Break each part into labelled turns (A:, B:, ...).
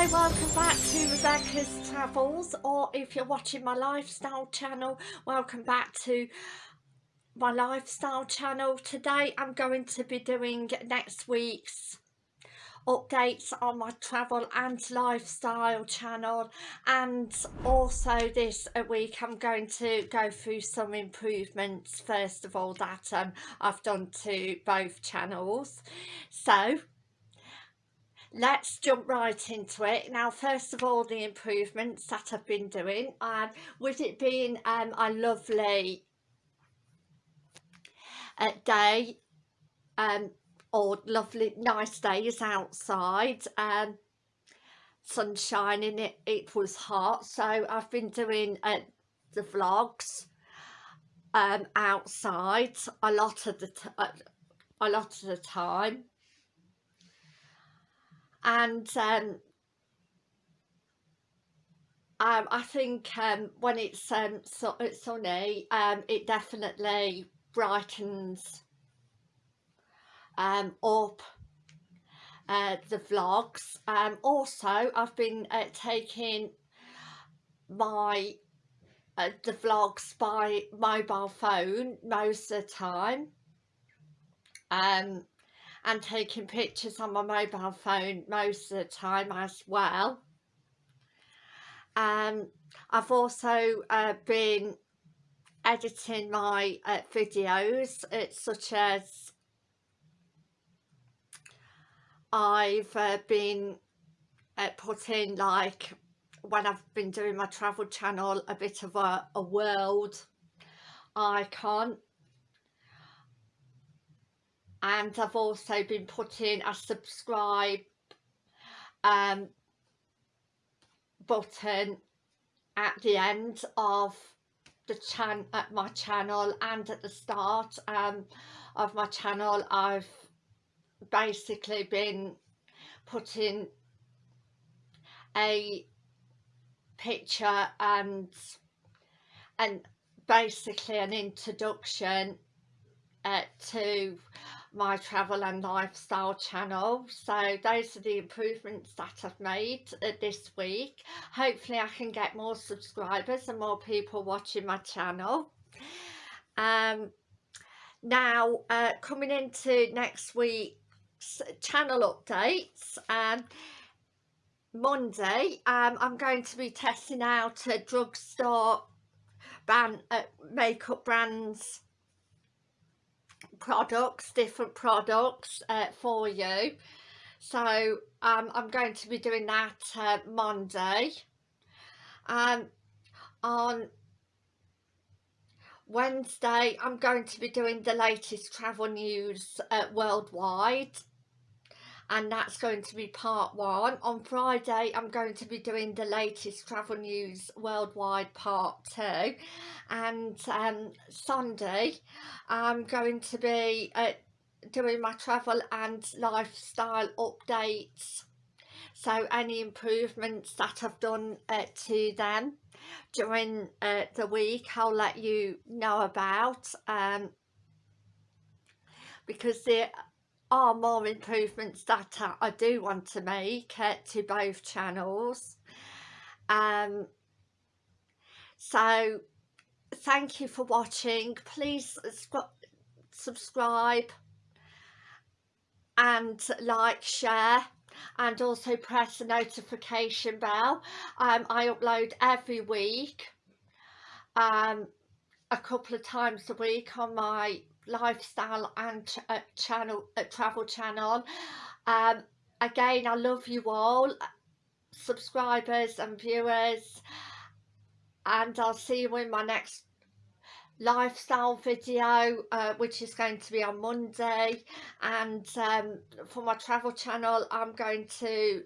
A: Hi, welcome back to Rebecca's Travels or if you're watching my lifestyle channel, welcome back to my lifestyle channel. Today I'm going to be doing next week's updates on my travel and lifestyle channel and also this week I'm going to go through some improvements first of all that um, I've done to both channels. So let's jump right into it. Now first of all the improvements that I've been doing and with it being um, a lovely uh, day um, or lovely nice days outside um, sunshine in it, it was hot. So I've been doing uh, the vlogs um, outside a lot of the uh, a lot of the time and um, um, I think um, when it's, um, so, it's sunny um, it definitely brightens um, up uh, the vlogs. Um, also I've been uh, taking my uh, the vlogs by mobile phone most of the time. Um, and taking pictures on my mobile phone most of the time as well. Um, I've also uh, been editing my uh, videos uh, such as I've uh, been uh, putting like when I've been doing my travel channel a bit of a, a world icon and I've also been putting a subscribe um, button at the end of the chan at my channel and at the start um, of my channel. I've basically been putting a picture and and basically an introduction uh, to my travel and lifestyle channel. So those are the improvements that I've made uh, this week. Hopefully I can get more subscribers and more people watching my channel. Um now uh, coming into next week's channel updates um Monday um, I'm going to be testing out a drugstore brand uh, makeup brands products different products uh, for you. So um, I'm going to be doing that uh, Monday. Um, on Wednesday I'm going to be doing the latest travel news uh, worldwide and that's going to be part one. On Friday I'm going to be doing the latest travel news worldwide part two and um, Sunday I'm going to be uh, doing my travel and lifestyle updates so any improvements that I've done uh, to them during uh, the week I'll let you know about um, because there are more improvements that I do want to make uh, to both channels. Um, so thank you for watching. Please subscribe and like share and also press the notification bell. Um, I upload every week um, a couple of times a week on my lifestyle and uh, channel uh, travel channel. Um, again I love you all subscribers and viewers and I'll see you in my next lifestyle video uh, which is going to be on Monday. And um, for my travel channel I'm going to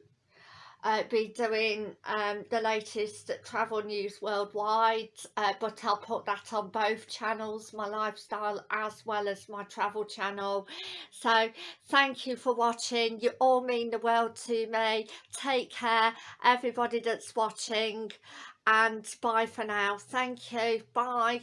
A: uh, be doing um, the latest travel news worldwide uh, but I'll put that on both channels my lifestyle as well as my travel channel. So thank you for watching. You all mean the world to me. Take care everybody that's watching and bye for now. Thank you. Bye